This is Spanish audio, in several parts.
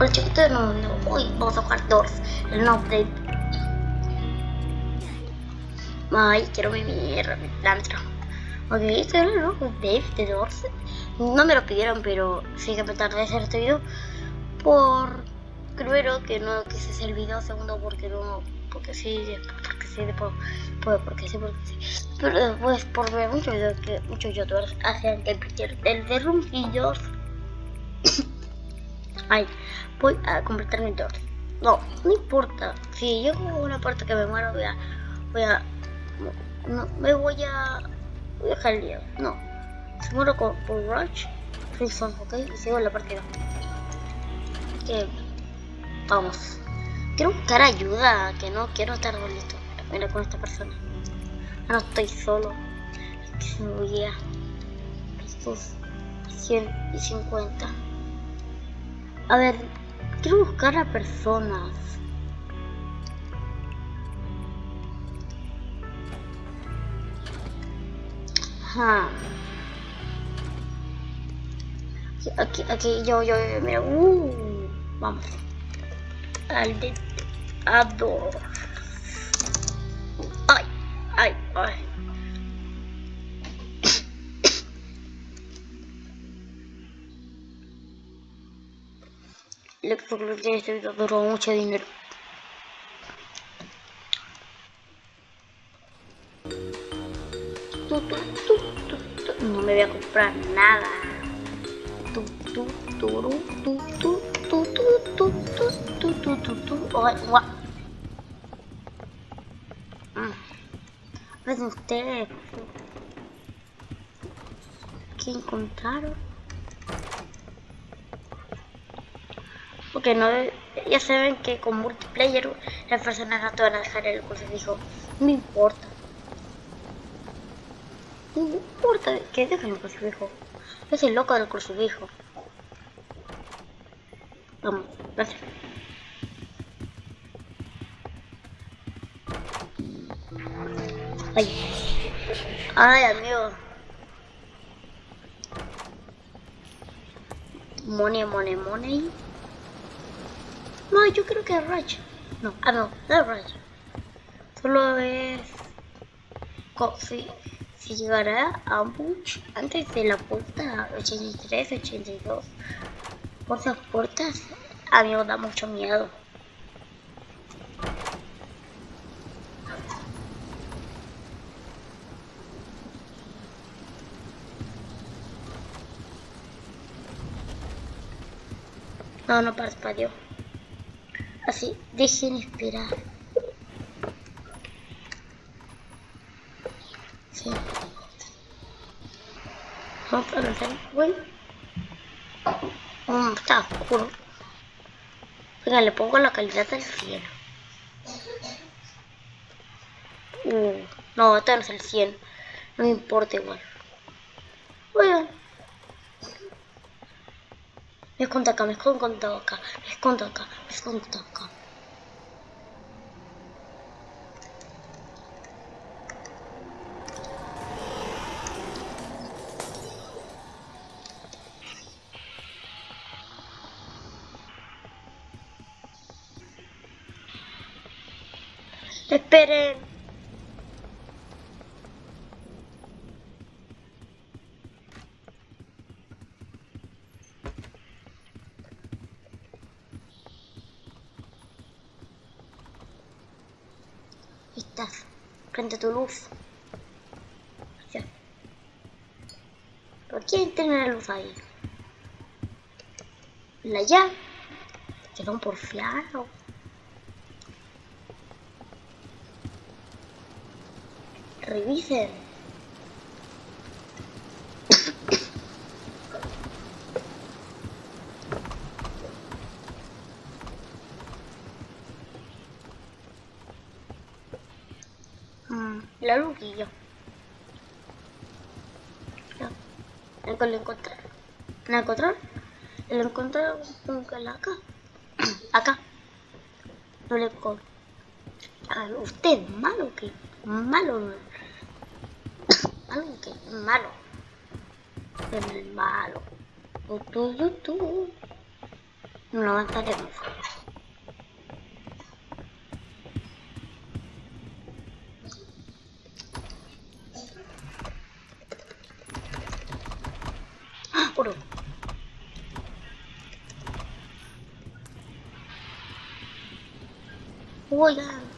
Hola no, hoy vamos a jugar Doors, el update. Ay, quiero vivir dentro. Ok, este es el update de Doors. No me lo pidieron, pero sí que me tardé hacer este video. Por primero que no quise hacer el video, segundo porque no, porque sí, porque sí, después, porque sí, porque sí. Pero después por ver muchos videos que muchos youtubers hacen gameplay del de Room y Doors. Ay, voy a completar mi torre. No, no importa. Si yo como una parte que me muero, voy a. Voy a. No, me voy a. Voy a dejar el día. No. Si muero con, por Rush, Freezone, ok. Y sigo en la partida. Que. Vamos. Quiero buscar ayuda, que no quiero estar solito. Mira con esta persona. No estoy solo. Que se me voy a. Estos 150. A ver, quiero buscar a personas. Ajá. Aquí, aquí, yo, yo, yo, mira, uh, vamos. Al de Ador. Ay, ay, ay. El de este video duró mucho dinero. No me voy a comprar nada. Tu, tu, turu, tu, Porque no, ya saben que con multiplayer las personas no te van a dejar el crucifijo. No importa. No importa que dejen el crucifijo. Yo soy loco del crucifijo. Vamos, gracias. Ay. Ay, amigo. Money, money, money. No, yo creo que es Raj. No, ah, no, no es Raj. Solo es... Si, si llegará a Bush antes de la puerta 83, 82. Por esas puertas, a mí me da mucho miedo. No, no parpadeó. Así, dejen esperar. Sí. Vamos a lanzar. Bueno. Mm, está oscuro. Venga, le pongo la calidad del cielo. Uh, no, este no es el 100. No me importa igual. Bueno. 메콘다카 메콘건다카 메콘다카 메콘다카 e per Frente a tu luz. Ya. ¿Por quién tiene la luz ahí? La ya. Quedó un porfiado. Revisen. Mm, la luquilla. Ya. Lo encontré. ¿Lo encontré? Lo encontré con que la acá. acá. No le encontré. Usted es malo que malo. Malo que malo. Es malo. Tu, tu, tu. No avanzaremos. ¡Ah! ¡Oro! Oigan.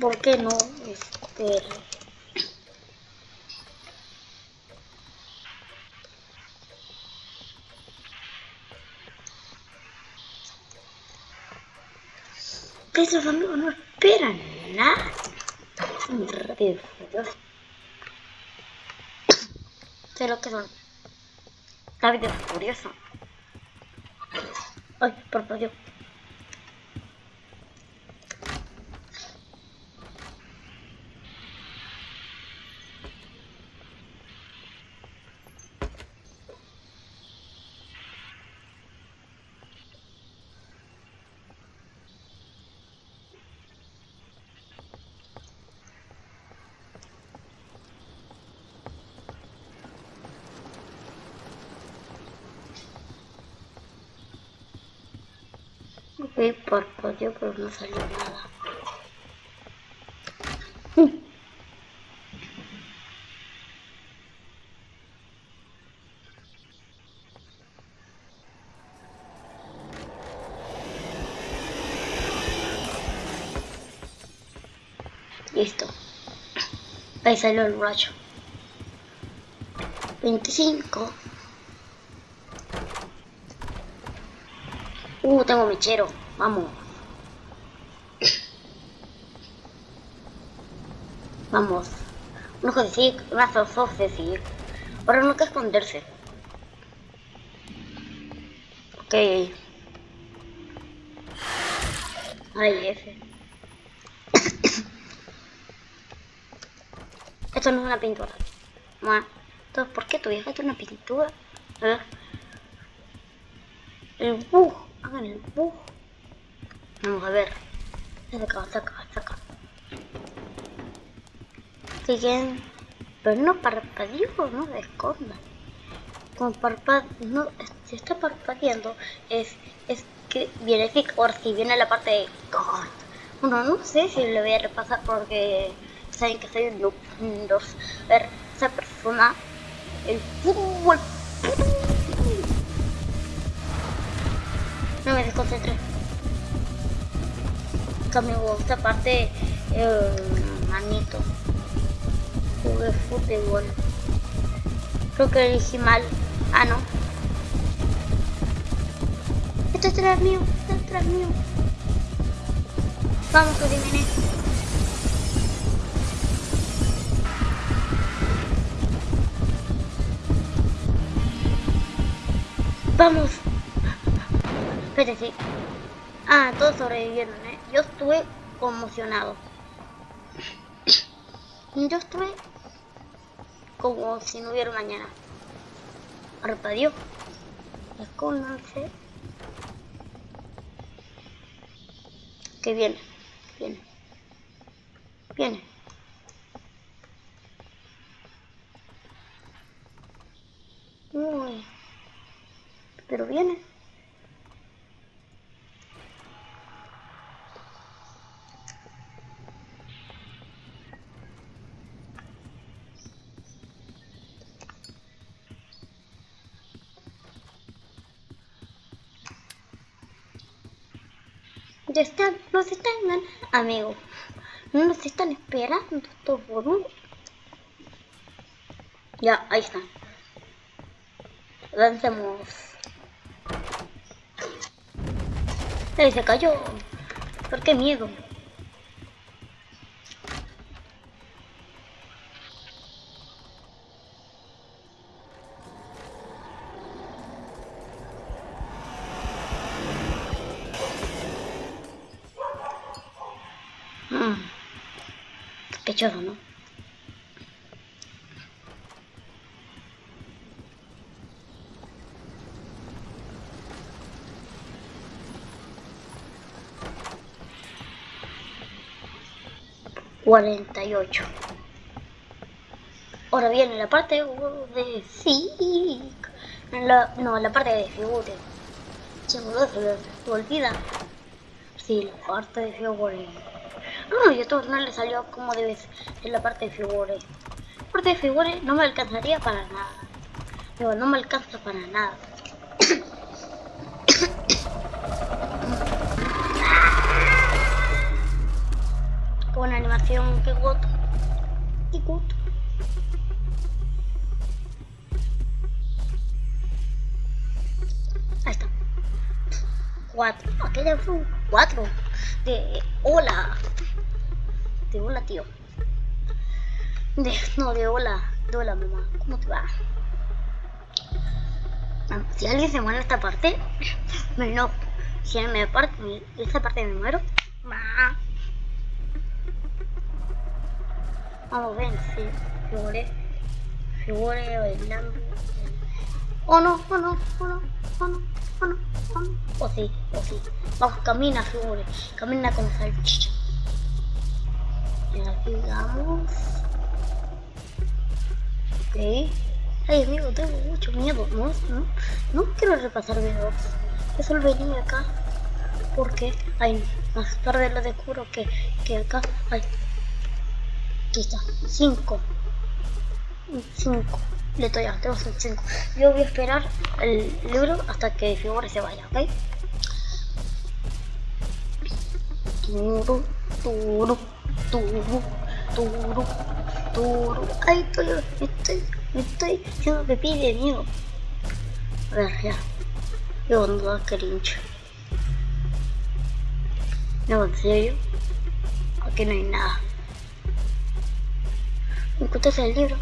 ¿Por qué no? Este... Que esos amigos no esperan nada. Son rápidos. Sé lo que son. Rápido furioso. Ay, por Dios. Por parpadeó pero no salió nada. Listo. Ahí salió el rayo. 25. Uh, tengo mechero. Vamos. Vamos. Un ojo de una ojos de sig. Ahora no hay que esconderse. Ok. Ay, F. Esto no es una pintura. Bueno, entonces, ¿por qué tu vieja es una pintura? ¿Eh? El bug. Hagan el bug. Vamos a ver. Saca, saca, saca. Siguen. Pero no parpadeó, no se escondan. Con parpad no, si está parpadeando es, es que viene por si viene la parte de Bueno, no sé si le voy a repasar porque saben que soy un noob. A ver, esa persona, el fútbol. No me desconcentré que me gusta aparte el manito. Jugué fútbol. Creo que elegí mal. Ah no. Esto es detrás mío esto es detrás mío. Vamos que eliminé vamos. Espérate. Ah todos sobrevivieron eh yo estuve conmocionado. Yo estuve como si no hubiera mañana. Arpadió. Escóndanse. Que viene, viene. Viene. Uy. Pero viene. Están, nos están, amigo. No nos están esperando estos boludos. Ya, ahí están. Lancemos. Ahí se cayó. ¿Por qué miedo? ¿no? Cuarenta y ocho. Ahora viene la parte de sí. La, no, la parte de figure. Se me olvida. Sí, la parte de figure. No, y esto no le salió como debe ser en la parte de figures. La parte de figures no me alcanzaría para nada. No, no me alcanza para nada. Buena animación, qué gut. Qué gut. Ahí está. Cuatro. Aquella fue un cuatro. De hola. De hola, tío. De, no, de hola. De hola, mamá. ¿Cómo te va? Si alguien se muere en esta parte, no. Si me parte, esta parte me muero. Vamos, ven, sí. Figure. Figure bailando. Oh no, oh no, oh no, oh no, oh no, oh no. Oh sí, oh sí. Vamos, camina, figure. Camina con salchicha. Y aquí vamos. Ok. Ay, amigo, tengo mucho miedo. No, no, no quiero repasar videos. Yo solo venía acá porque hay más tarde lo descubro que, que acá hay. Aquí está, 5. 5. Listo, ya, tengo 5. Yo voy a esperar el libro hasta que Figure se vaya, ¿ok? Turu, turu, turu, turu, turu. Ay, estoy, estoy estoy haciendo pipí de miedo. A ver, ya. Yo ando cringe. No, en serio. Aquí no hay nada. ¿Me encontraste el libro?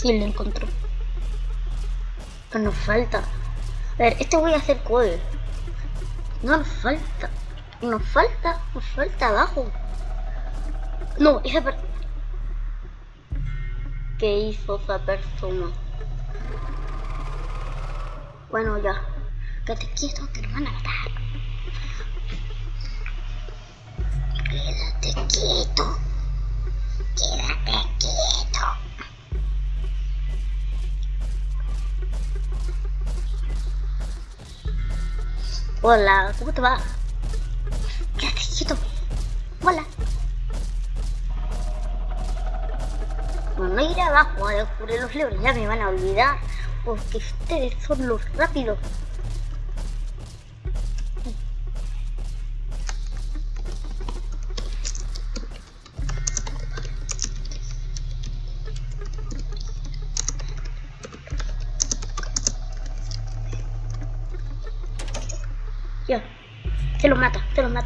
Sí, lo encontró. Pero nos falta. A ver, esto voy a hacer code. No nos falta. Nos falta, nos falta abajo. No, esa persona. ¿Qué hizo esa persona? Bueno, ya. Quédate quieto, que nos van a matar. Quédate quieto. Quédate Hola, ¿cómo te va? Quieto. Hola. No ir abajo a descubrir los libros, ya me van a olvidar. Porque ustedes son los rápidos.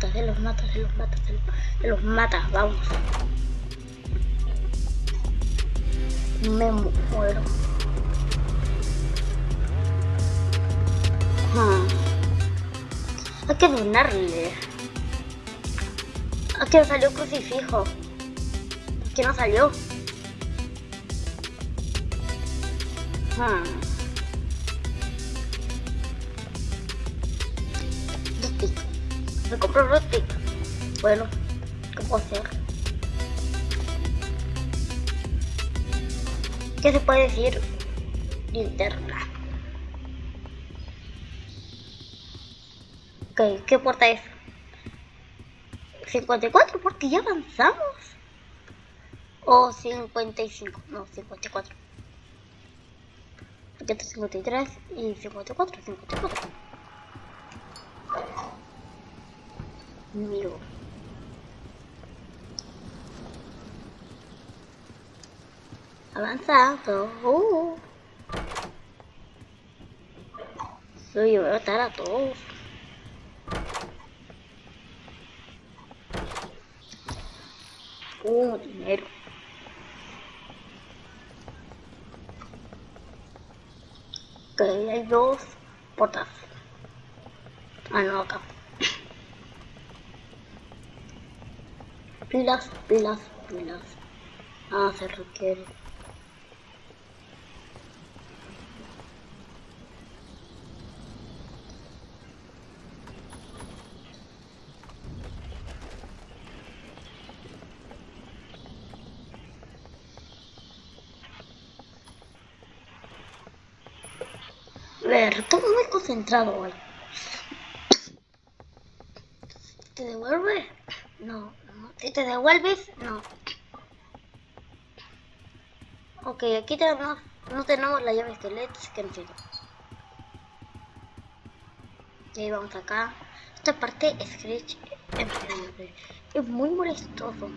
Mata, se los mata, se los mata, se los se los, mata, vamos. Me muero. Hmm. Hay que donarle. Aquí no salió crucifijo. Aquí no salió. Me compró Rustic. Bueno, ¿qué puedo hacer? ¿Qué se puede decir? Linterna. Ok, ¿qué puerta es? 54, porque ya avanzamos. O 55, no, 54. 53 y 54, 54. Mío. Avanzado. Uh. Soy voy a matar a todos. Uh, dinero. Ok, hay dos portas. Ah, no, acá. pilas, pilas, pilas. Ah, se requiere. ver, todo muy concentrado hoy. ¿Te devuelve? No no. ¿Si te devuelves? No. Ok, aquí tenemos, no tenemos la llave esqueleto, que entiendo. Y vamos acá. Esta parte Scratch es muy molestoso.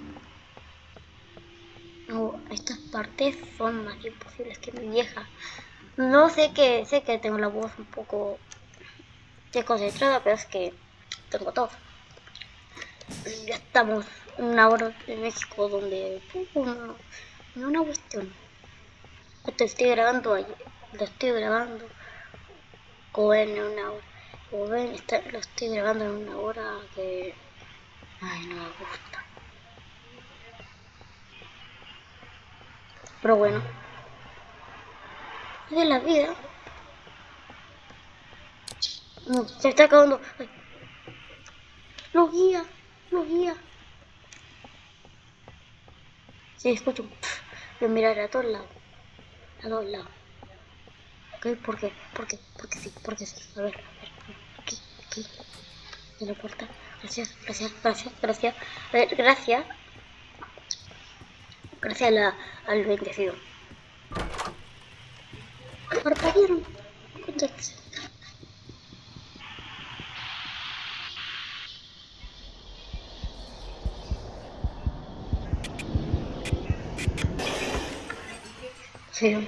No, estas partes son más imposibles que mi vieja. No sé que sé que tengo la voz un poco desconcentrada, pero es que tengo todo. Ya estamos una hora de México donde no, no una cuestión. Esto estoy grabando ahí, lo estoy grabando como en una hora. Como ven, está, lo estoy grabando en una hora que... Ay, no me gusta. Pero bueno. De la vida. Se está acabando. Ay. Guía, los guía. Sí, escucho. Voy a mirar a todos lados. A todos lados. ¿Ok? ¿Por qué? ¿Por qué? Porque sí, porque sí. A ver, a ver. Aquí, aquí. De la puerta. Gracias, gracias, gracias, gracias. A ver, gracias. Gracias a la, al bendecido. Parpadearon. Contéstese. Sí.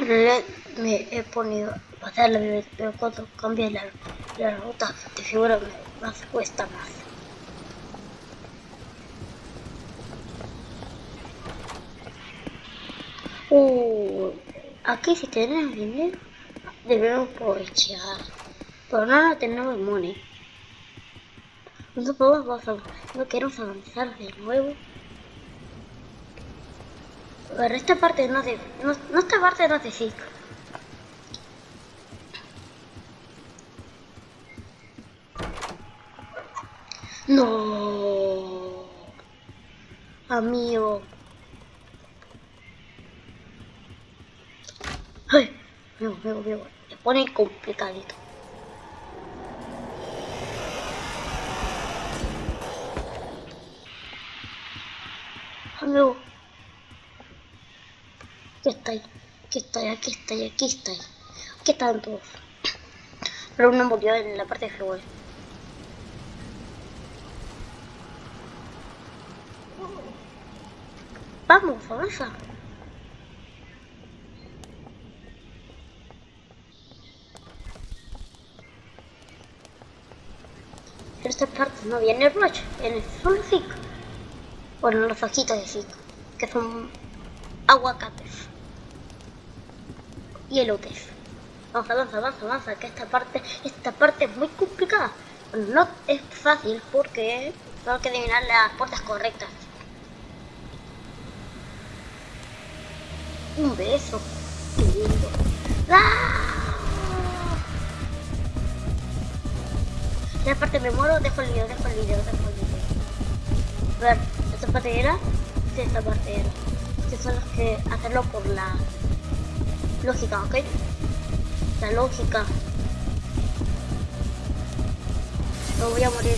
Le, me he ponido a pasar la vida, pero cuando cambia la, la ruta de figura me más cuesta más. Uh, aquí si tenemos dinero debemos aprovechar, pero no, tenemos money. No podemos no queremos avanzar de nuevo. Pero esta parte no de, no, no esta parte no de ciclo. No, amigo. Ay, veo, veo, veo. Se pone complicadito. Amigo. Aquí está, aquí está, aquí está, aquí está. Aquí están todos. Pero uno murió en la parte de fútbol. Vamos, avanza. En esta parte no viene el Rush, en solo Zik. Bueno, los ojitos de Zik, que son aguacates y elotes. Vamos, avanza, avanza, avanza, que esta parte, esta parte es muy complicada. No es fácil porque tengo que adivinar las puertas correctas. Un beso. Qué lindo. ¡Ah! Esta parte me muero, dejo el video, dejo el video, dejo el video. A ver, esta parte era, sí, esta parte era. Estos son los que hacerlo por la lógica, ¿ok? La lógica. No voy a morir.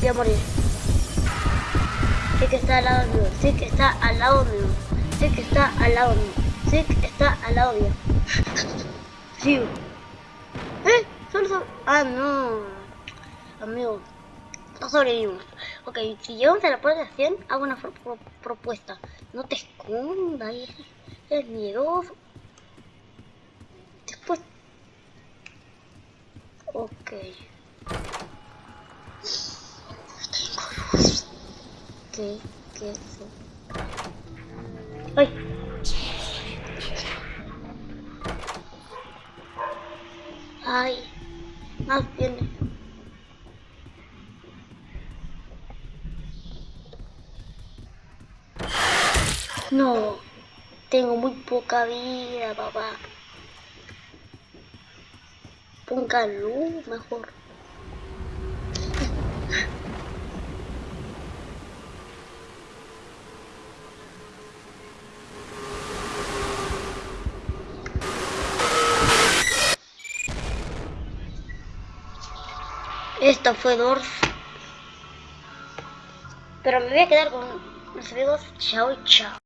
Voy a morir. Sí que está al lado mío. Sí que está al lado mío. Sí que está al lado mío. Sí que está al lado mío. Sí. ¿Eh? Solo, solo. Ah, no. Amigo. No sobrevivimos. Ok, si llegamos a la puerta de 100, hago una pro pro propuesta. No te escondas. Es miedoso. Después... Ok. Tengo luz. ¿Qué? ¿Qué es eso? ¡Ay! ¡Ay! Más viene. No. Tengo muy poca vida, papá. Ponga luz mejor. Esta fue Dorf. Pero me voy a quedar con los amigos. Chao, chao.